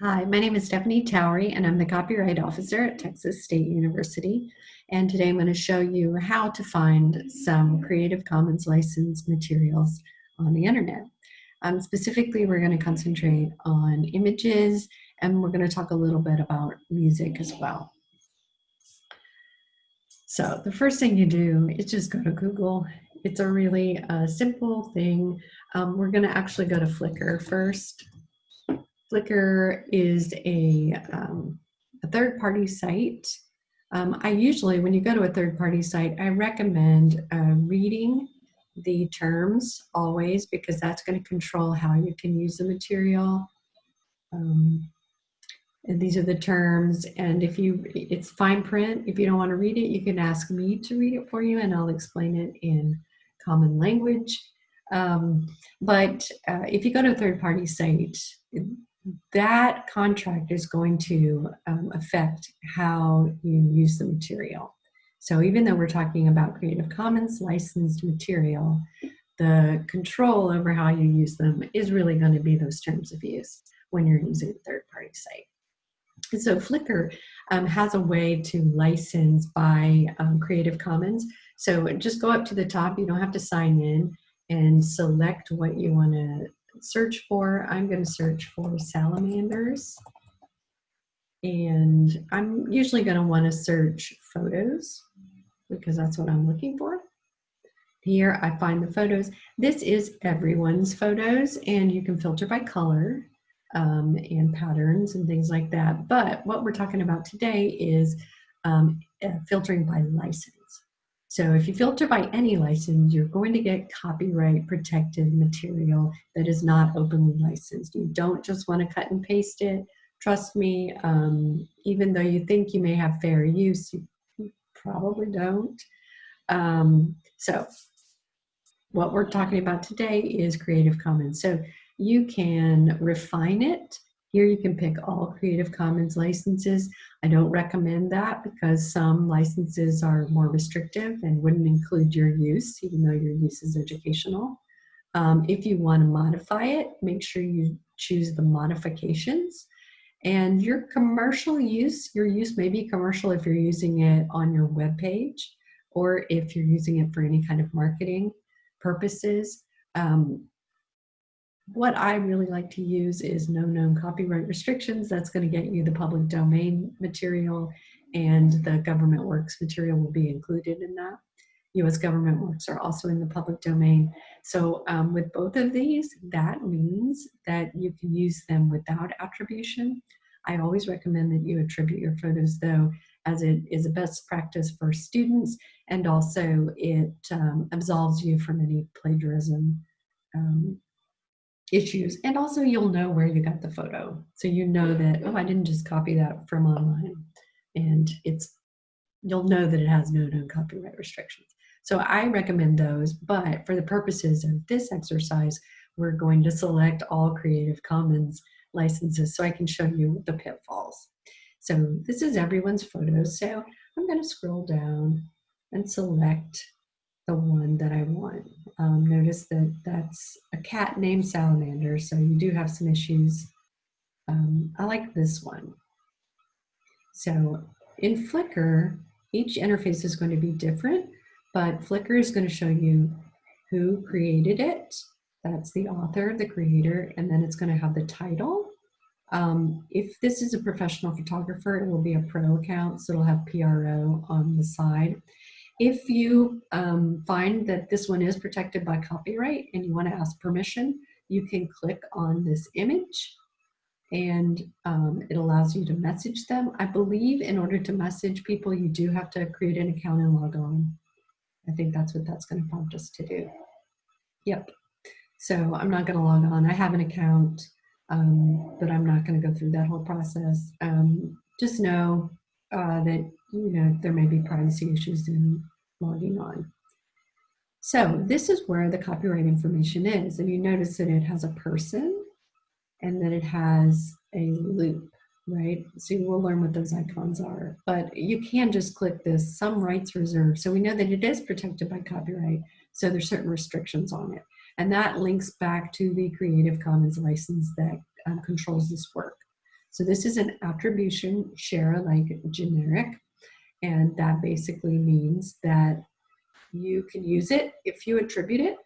Hi, my name is Stephanie Towery and I'm the copyright officer at Texas State University. And today I'm going to show you how to find some Creative Commons licensed materials on the internet. Um, specifically, we're going to concentrate on images and we're going to talk a little bit about music as well. So the first thing you do is just go to Google. It's a really uh, simple thing. Um, we're going to actually go to Flickr first. Flickr is a, um, a third-party site. Um, I usually, when you go to a third-party site, I recommend uh, reading the terms always because that's going to control how you can use the material. Um, and these are the terms, and if you, it's fine print. If you don't want to read it, you can ask me to read it for you, and I'll explain it in common language. Um, but uh, if you go to a third-party site, that contract is going to um, affect how you use the material. So even though we're talking about Creative Commons licensed material, the control over how you use them is really going to be those terms of use when you're using a third-party site. And so Flickr um, has a way to license by um, Creative Commons. So just go up to the top, you don't have to sign in and select what you want to search for, I'm going to search for salamanders. And I'm usually going to want to search photos because that's what I'm looking for. Here I find the photos. This is everyone's photos and you can filter by color um, and patterns and things like that. But what we're talking about today is um, uh, filtering by license. So if you filter by any license, you're going to get copyright protected material that is not openly licensed. You don't just want to cut and paste it. Trust me, um, even though you think you may have fair use, you probably don't. Um, so what we're talking about today is Creative Commons. So you can refine it here you can pick all Creative Commons licenses. I don't recommend that because some licenses are more restrictive and wouldn't include your use, even though your use is educational. Um, if you want to modify it, make sure you choose the modifications. And your commercial use, your use may be commercial if you're using it on your web page or if you're using it for any kind of marketing purposes. Um, what I really like to use is no known copyright restrictions. That's going to get you the public domain material and the government works material will be included in that. US government works are also in the public domain. So um, with both of these, that means that you can use them without attribution. I always recommend that you attribute your photos though, as it is a best practice for students and also it um, absolves you from any plagiarism um, issues. And also you'll know where you got the photo. So you know that, oh, I didn't just copy that from online. And it's, you'll know that it has no known copyright restrictions. So I recommend those, but for the purposes of this exercise, we're going to select all Creative Commons licenses so I can show you the pitfalls. So this is everyone's photo. So I'm going to scroll down and select the one that I want. Um, notice that that's a cat named Salamander, so you do have some issues. Um, I like this one. So in Flickr, each interface is going to be different, but Flickr is going to show you who created it. That's the author, the creator, and then it's going to have the title. Um, if this is a professional photographer, it will be a pro account, so it'll have PRO on the side. If you um, find that this one is protected by copyright and you want to ask permission, you can click on this image and um, it allows you to message them. I believe in order to message people, you do have to create an account and log on. I think that's what that's going to prompt us to do. Yep. So I'm not going to log on. I have an account, um, but I'm not going to go through that whole process. Um, just know uh, that you know there may be privacy issues in logging on. So this is where the copyright information is, and you notice that it has a person and that it has a loop, right? So you will learn what those icons are, but you can just click this, some rights reserved. So we know that it is protected by copyright, so there's certain restrictions on it. And that links back to the Creative Commons license that um, controls this work. So this is an attribution share alike generic. And that basically means that you can use it if you attribute it,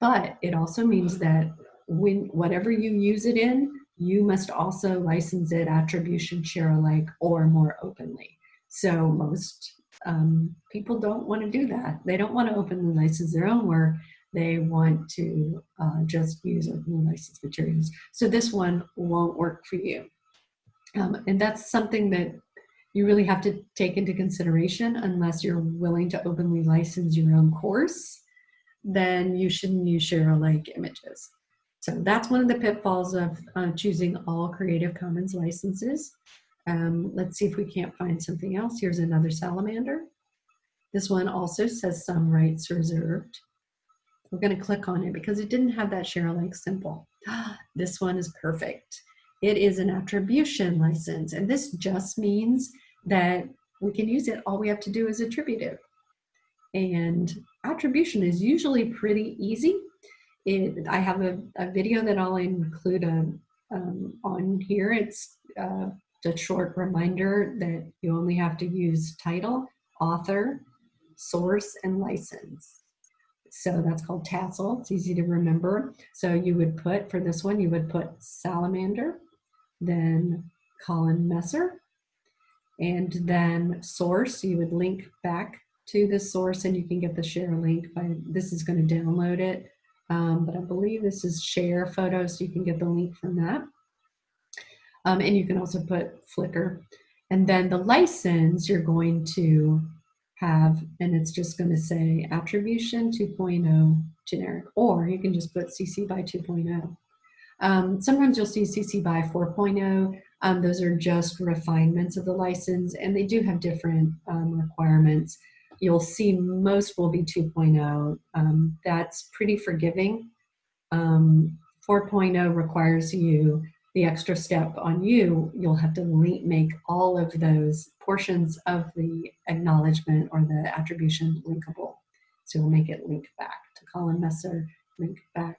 but it also means that when whatever you use it in, you must also license it attribution share alike or more openly. So most um, people don't want to do that. They don't want to openly license their own work. They want to uh, just use openly licensed materials. So this one won't work for you. Um, and that's something that you really have to take into consideration unless you're willing to openly license your own course, then you shouldn't use share alike images. So that's one of the pitfalls of uh, choosing all Creative Commons licenses. Um, let's see if we can't find something else. Here's another salamander. This one also says some rights reserved. We're going to click on it because it didn't have that share alike symbol. This one is perfect. It is an attribution license, and this just means that we can use it. All we have to do is attribute it. And attribution is usually pretty easy. It, I have a, a video that I'll include um, um, on here. It's uh, a short reminder that you only have to use title, author, source, and license. So that's called tassel. It's easy to remember. So you would put, for this one, you would put salamander, then Colin Messer, and then source, you would link back to the source and you can get the share link by, this is gonna download it, um, but I believe this is share photo, so you can get the link from that. Um, and you can also put Flickr. And then the license you're going to have, and it's just going to say attribution 2.0 generic, or you can just put CC by 2.0. Um, sometimes you'll see CC by 4.0. Um, those are just refinements of the license, and they do have different um, requirements. You'll see most will be 2.0. Um, that's pretty forgiving. Um, 4.0 requires you the extra step on you, you'll have to make all of those portions of the acknowledgement or the attribution linkable. So we'll make it link back to Colin Messer, link back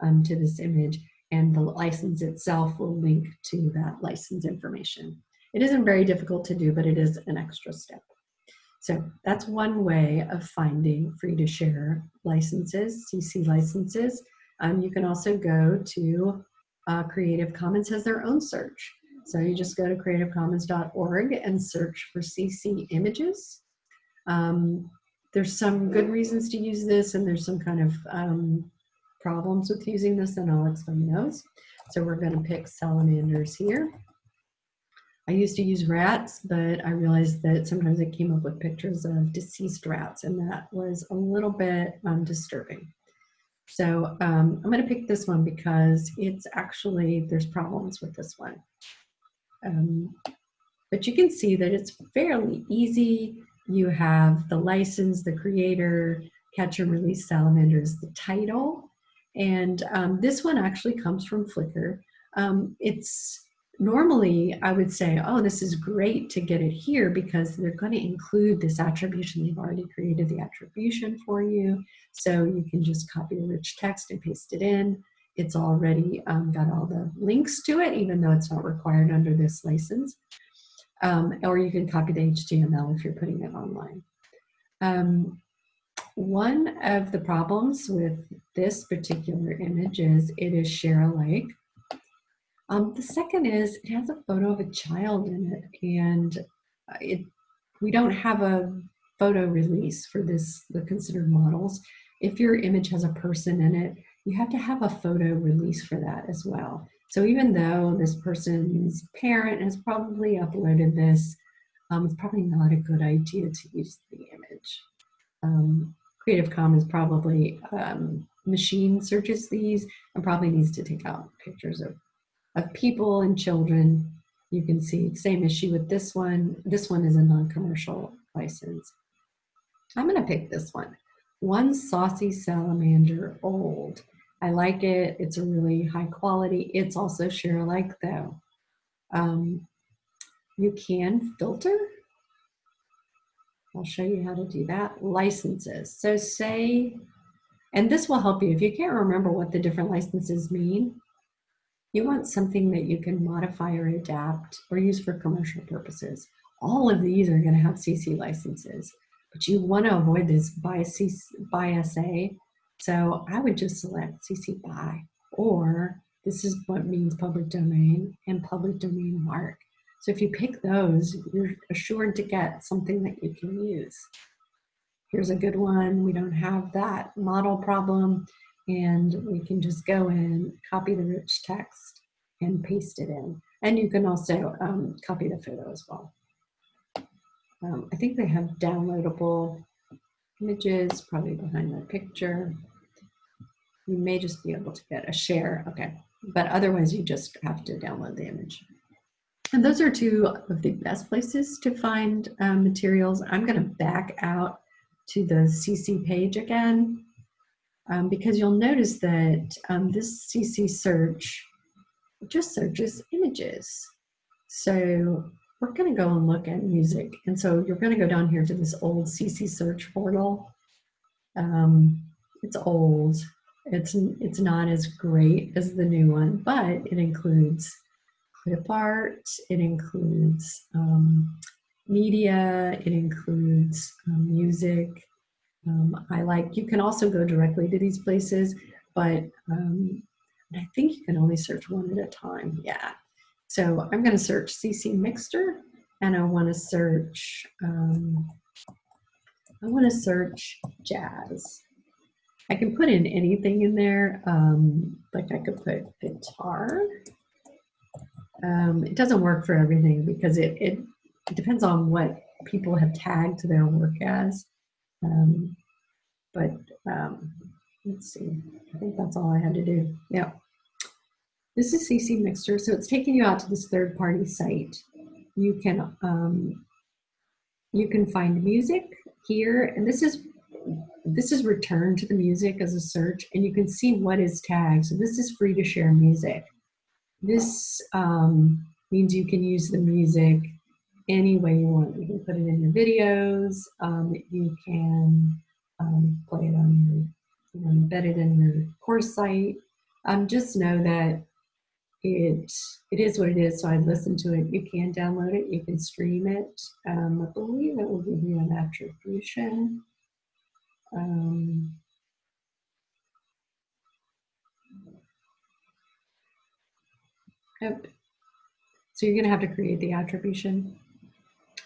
um, to this image, and the license itself will link to that license information. It isn't very difficult to do, but it is an extra step. So that's one way of finding free to share licenses, CC licenses. Um, you can also go to uh, Creative Commons has their own search. So you just go to creativecommons.org and search for CC images. Um, there's some good reasons to use this and there's some kind of um, problems with using this and I'll explain those. So we're gonna pick salamanders here. I used to use rats, but I realized that sometimes it came up with pictures of deceased rats and that was a little bit um, disturbing. So um, I'm going to pick this one because it's actually, there's problems with this one. Um, but you can see that it's fairly easy. You have the license, the creator, catch and release salamanders, the title. And um, this one actually comes from Flickr. Um, it's normally I would say, oh, this is great to get it here because they're going to include this attribution. They've already created the attribution for you. So you can just copy the rich text and paste it in. It's already um, got all the links to it, even though it's not required under this license. Um, or you can copy the HTML if you're putting it online. Um, one of the problems with this particular image is it is share alike. Um, the second is it has a photo of a child in it and uh, it, we don't have a photo release for this, the considered models. If your image has a person in it, you have to have a photo release for that as well. So even though this person's parent has probably uploaded this, um, it's probably not a good idea to use the image. Um, Creative Commons probably um, machine searches these and probably needs to take out pictures of of people and children. You can see same issue with this one. This one is a non-commercial license. I'm gonna pick this one. One Saucy Salamander Old. I like it. It's a really high quality. It's also share alike though. Um, you can filter. I'll show you how to do that. Licenses. So say, and this will help you if you can't remember what the different licenses mean You want something that you can modify or adapt or use for commercial purposes. All of these are going to have CC licenses, but you want to avoid this by, CC, by SA. So I would just select CC BY, or this is what means public domain and public domain mark. So if you pick those, you're assured to get something that you can use. Here's a good one. We don't have that model problem and we can just go in, copy the rich text and paste it in. And you can also um, copy the photo as well. Um, I think they have downloadable images probably behind the picture. You may just be able to get a share, okay. But otherwise you just have to download the image. And those are two of the best places to find um, materials. I'm gonna back out to the CC page again um, because you'll notice that um, this CC search just searches images. So we're going to go and look at music. And so you're going to go down here to this old CC search portal. Um, it's old. It's, it's not as great as the new one, but it includes clip art. It includes um, media. It includes um, music. Um, I like, you can also go directly to these places, but um, I think you can only search one at a time. Yeah. So I'm going to search CC Mixter and I want to search, um, I want to search jazz. I can put in anything in there. Um, like I could put guitar. Um, it doesn't work for everything because it, it, it depends on what people have tagged their work as. Um, but um, let's see, I think that's all I had to do. Yeah. This is CC Mixter, so it's taking you out to this third party site. You can, um, you can find music here, and this is this is return to the music as a search, and you can see what is tagged. So this is free to share music. This um, means you can use the music any way you want. You can put it in your videos. Um, you can um, play it on your, you know, embed it in your course site. Um, just know that it it is what it is. So I listen to it. You can download it. You can stream it. Um, I believe it will give you an attribution. Um, yep. So you're going to have to create the attribution.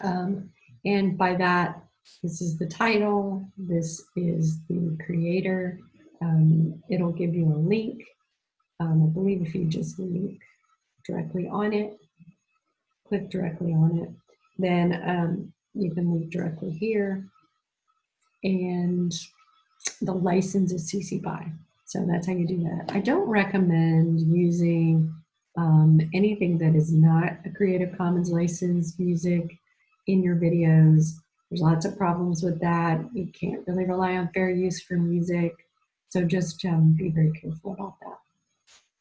Um, and by that, this is the title, this is the creator. Um, it'll give you a link. Um, I believe if you just link directly on it, click directly on it, then um, you can link directly here. And the license is CC BY. So that's how you do that. I don't recommend using um, anything that is not a Creative Commons licensed music in your videos. There's lots of problems with that. You can't really rely on fair use for music. So just um, be very careful about that.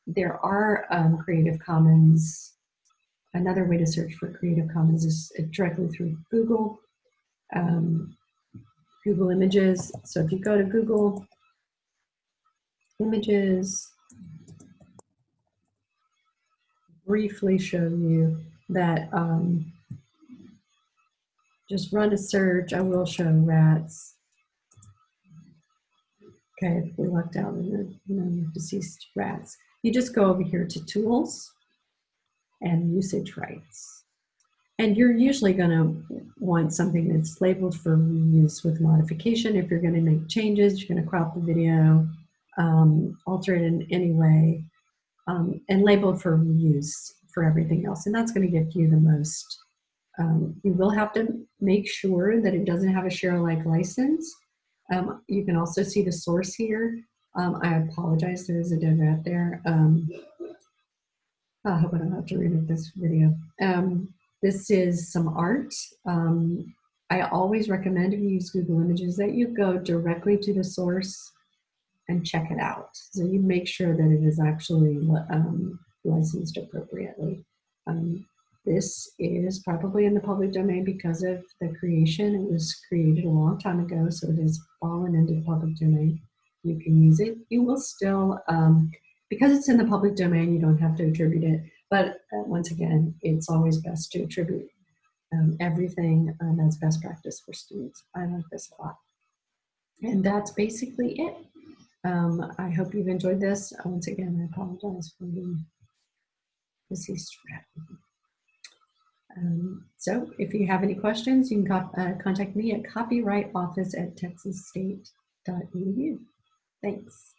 There are um, Creative Commons. Another way to search for Creative Commons is directly through Google. Um, Google Images. So if you go to Google Images, briefly show you that um, just run a search. I will show rats. Okay, we looked out the you know, deceased rats. You just go over here to tools and usage rights. And you're usually going to want something that's labeled for reuse with modification. If you're going to make changes, you're going to crop the video, um, alter it in any way, um, and labeled for use for everything else. And that's going to give you the most um, you will have to make sure that it doesn't have a share alike license. Um, you can also see the source here. Um, I apologize, there is a dead rat there. Um, I hope I don't have to remake this video. Um, this is some art. I always recommend if you use Google Images that you go directly to the source and check it out. So you make sure that it is actually licensed appropriately. Um, this is probably in the public domain because of the creation. It was created a long time ago, so it has fallen into the public domain. You can use it. You will still um, because it's in the public domain, you don't have to attribute it. But uh, once again, it's always best to attribute um, everything um, as best practice for students. I like this a lot. And that's basically it. Um, I hope you've enjoyed this. Uh, Once again, I apologize for the deceased rat. Um, so if you have any questions, you can uh, contact me at copyrightoffice at texasstate.edu. Thanks.